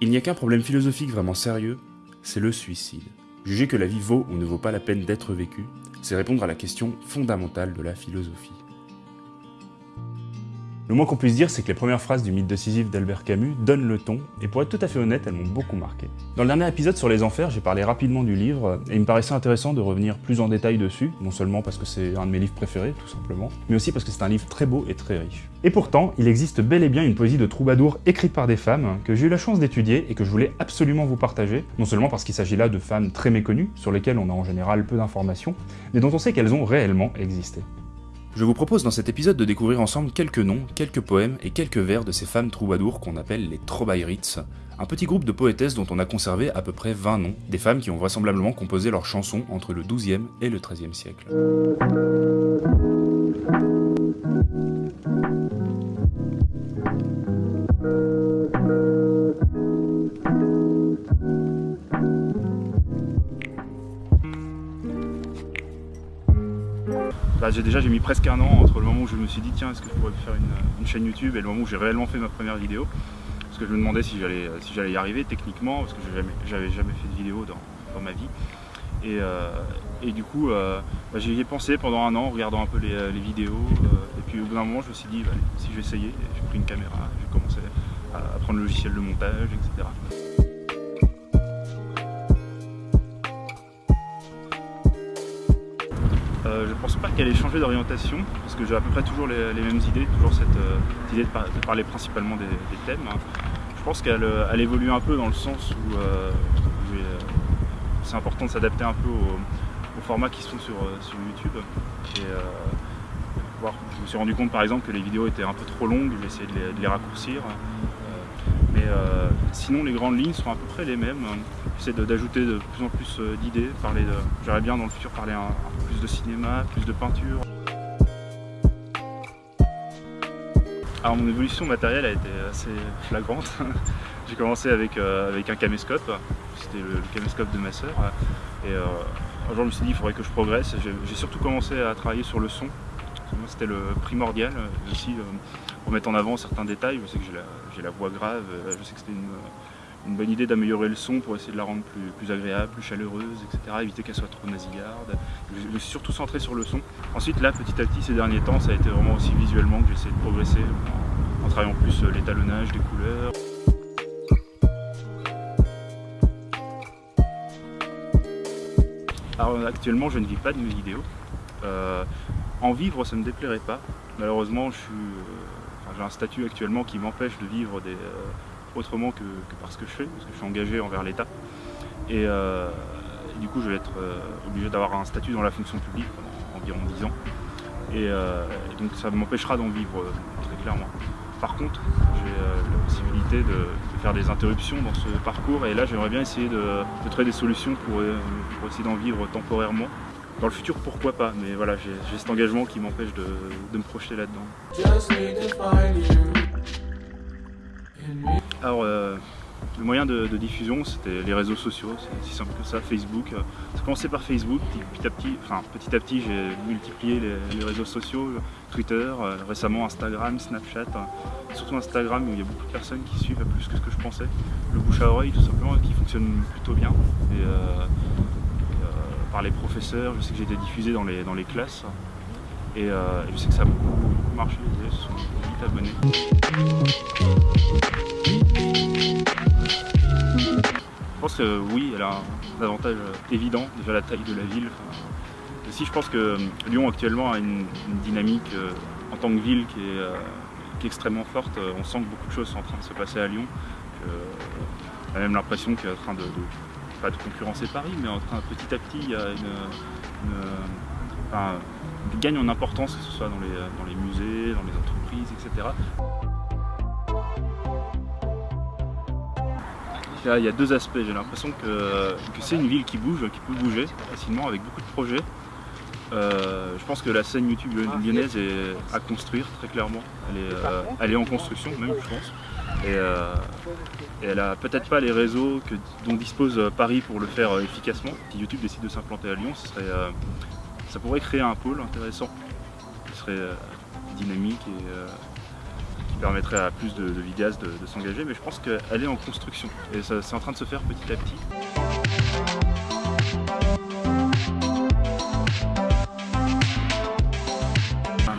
Il n'y a qu'un problème philosophique vraiment sérieux, c'est le suicide. Juger que la vie vaut ou ne vaut pas la peine d'être vécue, c'est répondre à la question fondamentale de la philosophie. Le moins qu'on puisse dire, c'est que les premières phrases du mythe décisif d'Albert Camus donnent le ton, et pour être tout à fait honnête, elles m'ont beaucoup marqué. Dans le dernier épisode sur les enfers, j'ai parlé rapidement du livre, et il me paraissait intéressant de revenir plus en détail dessus, non seulement parce que c'est un de mes livres préférés, tout simplement, mais aussi parce que c'est un livre très beau et très riche. Et pourtant, il existe bel et bien une poésie de troubadour écrite par des femmes, que j'ai eu la chance d'étudier et que je voulais absolument vous partager, non seulement parce qu'il s'agit là de femmes très méconnues, sur lesquelles on a en général peu d'informations, mais dont on sait qu'elles ont réellement existé. Je vous propose dans cet épisode de découvrir ensemble quelques noms, quelques poèmes et quelques vers de ces femmes troubadours qu'on appelle les Trobaïrits, un petit groupe de poétesses dont on a conservé à peu près 20 noms, des femmes qui ont vraisemblablement composé leurs chansons entre le XIIe et le XIIIe siècle. Bah, j'ai déjà j'ai mis presque un an entre le moment où je me suis dit tiens est-ce que je pourrais faire une, chaîne YouTube et le moment où j'ai réellement fait ma première vidéo parce que je me demandais si j'allais si j'allais y arriver techniquement parce que j'avais jamais, jamais fait de vidéo dans, ma vie et, euh, du coup euh, bah, j'y ai pensé pendant un an en regardant un peu les, euh, vidéos et puis au bout d'un moment je me suis dit bah, si je vais essayer j'ai pris une caméra j'ai commencé à prendre le logiciel de montage etc. Euh, je ne pense pas qu'elle ait changé d'orientation, parce que j'ai à peu près toujours les, mêmes idées, toujours cette euh, idée de, parler principalement des, thèmes. Je pense qu'elle euh, évolue un peu dans le sens où, c'est important de s'adapter un peu aux, formats qui sont sur, YouTube. Et, je me suis rendu compte par exemple que les vidéos étaient un peu trop longues, j'ai essayé de les, raccourcir. mais sinon les grandes lignes sont à peu près les mêmes. J'essaie d'ajouter de, plus en plus d'idées, j'aimerais bien dans le futur parler un, plus de cinéma, plus de peinture. Alors mon évolution matérielle a été assez flagrante. J'ai commencé avec, euh, avec un caméscope, c'était le, caméscope de ma sœur. Et euh, un jour je me suis dit il faudrait que je progresse. J'ai surtout commencé à travailler sur le son. C'était le primordial aussi pour mettre en avant certains détails. Je sais que j'ai la, la, voix grave, je sais que c'était une, une bonne idée d'améliorer le son pour essayer de la rendre plus, agréable, plus chaleureuse, etc. Éviter qu'elle soit trop nasillarde. Je suis surtout centré sur le son. Ensuite, là, petit à petit, ces derniers temps, ça a été vraiment aussi visuellement que essayé de progresser en, travaillant plus euh, l'étalonnage des couleurs. Alors actuellement, je ne vis pas de mes vidéos. Euh, en vivre, ça ne me déplairait pas. Malheureusement, euh, j'ai un statut actuellement qui m'empêche de vivre des, autrement que, par ce que je fais, parce que je suis engagé envers l'État. Et, euh, du coup, je vais être euh, obligé d'avoir un statut dans la fonction publique pendant environ 10 ans. Euh, et, donc ça m'empêchera d'en vivre très clairement. Par contre, j'ai la possibilité de, faire des interruptions dans ce parcours et là j'aimerais bien essayer de, trouver des solutions pour, essayer d'en vivre temporairement. Dans le futur, pourquoi pas, mais voilà, j'ai cet engagement qui m'empêche de, de me projeter là-dedans. Alors, euh, le moyen de, diffusion, c'était les réseaux sociaux, c'est aussi simple que ça, Facebook. Ça a commencé par Facebook, petit à petit, enfin, petit, petit j'ai multiplié les, réseaux sociaux, Twitter, euh, récemment Instagram, Snapchat, hein. surtout Instagram où il y a beaucoup de personnes qui suivent plus que ce que je pensais. Le bouche à oreille tout simplement qui fonctionne plutôt bien. Et, euh, par les professeurs, je sais que j'ai été diffusé dans les, dans les classes. Et, je sais que ça a beaucoup, marché, se sont vite abonnés. Je pense que oui, elle a un avantage évident, déjà la taille de la ville. aussi, je pense que euh, Lyon actuellement a une, dynamique euh, en tant que ville qui est, euh, extrêmement forte. On sent que beaucoup de choses sont en train de se passer à Lyon. on a même l'impression qu'elle est en train de, pas de concurrencer Paris, mais en train petit à petit, il y a une, gagne en importance, que ce soit dans les musées, dans les entreprises, etc. il y a deux aspects. J'ai l'impression que, c'est une ville qui bouge, qui peut bouger facilement avec beaucoup de projets. Euh, je pense que la scène YouTube lyonnaise est à construire très clairement. Elle est, euh, en construction même je pense. Euh, et, elle a peut-être pas les réseaux dont dispose Paris pour le faire efficacement. Si YouTube décide de s'implanter à Lyon, ça pourrait créer un pôle intéressant qui serait dynamique et permettrait à plus de, vidéastes de, s'engager, mais je pense qu'elle est en construction et c'est en train de se faire petit à petit.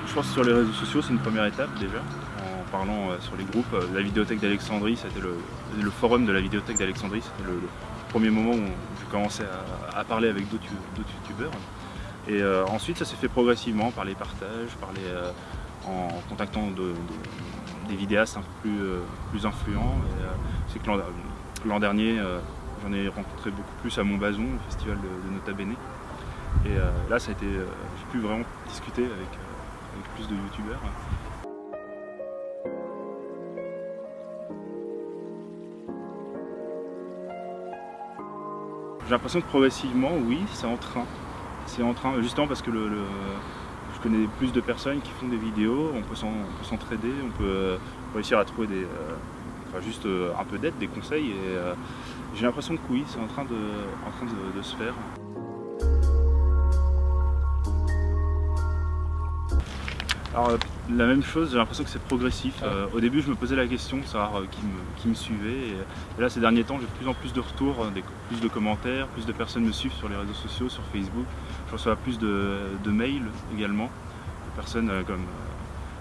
Je pense que sur les réseaux sociaux, c'est une première étape déjà en parlant euh, sur les groupes. Euh, la vidéothèque d'Alexandrie, c'était le, forum de la vidéothèque d'Alexandrie, c'était le, premier moment où j'ai commencé à, parler avec d'autres youtubeurs. Et euh, ensuite, ça s'est fait progressivement par les partages, par en contactant des vidéastes un peu plus, influents. C'est que l'an dernier, j'en ai rencontré beaucoup plus à Montbazon, le festival de, Nota Bene. Et là, j'ai pu vraiment discuter avec, avec plus de youtubeurs. J'ai l'impression que progressivement, oui, c'est en train. C'est en train, justement parce que le, je connais plus de personnes qui font des vidéos, on peut s'entraider, on peut euh, réussir à trouver des, euh, enfin, juste euh, un peu d'aide, des conseils. Et j'ai l'impression que oui, c'est en train, de, en train de se faire. Alors la même chose, j'ai l'impression que c'est progressif. Ah. Euh, au début je me posais la question de savoir euh, qui, me, suivait. Et, là ces derniers temps j'ai de plus en plus de retours, euh, plus de commentaires, plus de personnes me suivent sur les réseaux sociaux, sur Facebook. Je reçois plus de, mails également, de personnes comme,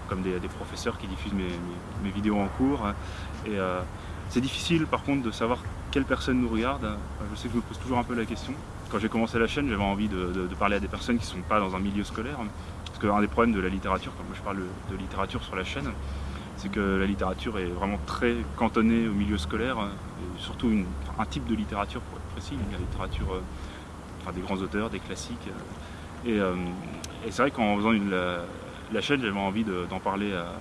comme des, professeurs qui diffusent mes, vidéos en cours. Et c'est difficile par contre de savoir quelle personne nous regarde. Je sais que je me pose toujours un peu la question. Quand j'ai commencé la chaîne, j'avais envie de, de, parler à des personnes qui ne sont pas dans un milieu scolaire. Parce qu'un des problèmes de la littérature, comme je parle de littérature sur la chaîne, c'est que la littérature est vraiment très cantonnée au milieu scolaire, et surtout un type de littérature pour être précis, la littérature euh, des grands auteurs, des classiques. Euh, et, c'est vrai qu'en faisant la, chaîne, j'avais envie d'en parler à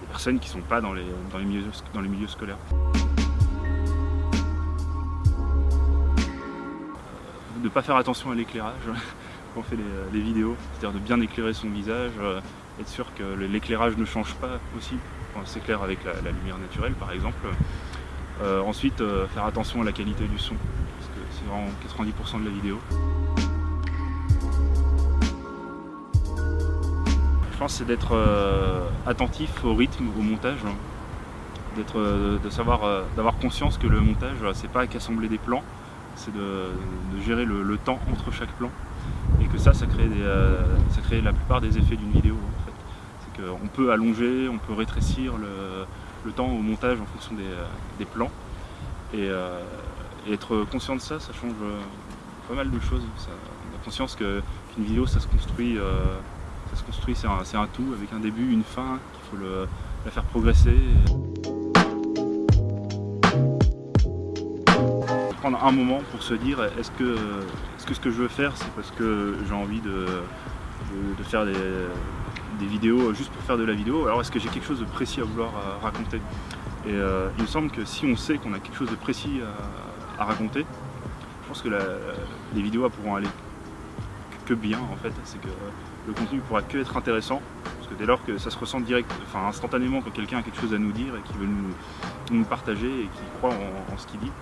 des personnes qui ne sont pas dans les, milieux, dans les milieux scolaires. De ne pas faire attention à l'éclairage on fait les, vidéos, c'est-à-dire de bien éclairer son visage, euh, être sûr que l'éclairage ne change pas aussi quand on s'éclaire avec la, lumière naturelle par exemple. Euh, ensuite, euh, faire attention à la qualité du son, parce que c'est vraiment 90% de la vidéo. Je pense c'est d'être attentif au rythme, au montage, hein. de d'avoir conscience que le montage, c'est pas qu'assembler des plans, c'est de, gérer le temps entre chaque plan que ça, ça crée, euh, ça crée la plupart des effets d'une vidéo. En fait. C'est qu'on peut allonger, on peut rétrécir le, temps au montage en fonction des, euh, plans. Euh, et, être conscient de ça, ça change pas mal de choses. on a conscience qu'une vidéo, ça se construit, ça se construit c'est un, tout avec un début, une fin, qu'il faut la faire progresser. Un moment pour se dire est-ce que, ce que ce je veux faire c'est parce que j'ai envie de, faire des, vidéos juste pour faire de la vidéo alors est-ce que j'ai quelque chose de précis à vouloir euh, raconter? Et euh, il me semble que si on sait qu'on a quelque chose de précis à, raconter je pense que les vidéos pourront aller que bien en fait. C'est que le contenu pourra que être intéressant parce que dès lors que ça se ressent direct, enfin instantanément quand quelqu'un a quelque chose à nous dire et qu'il veut nous, partager et qu'il croit en ce qu'il dit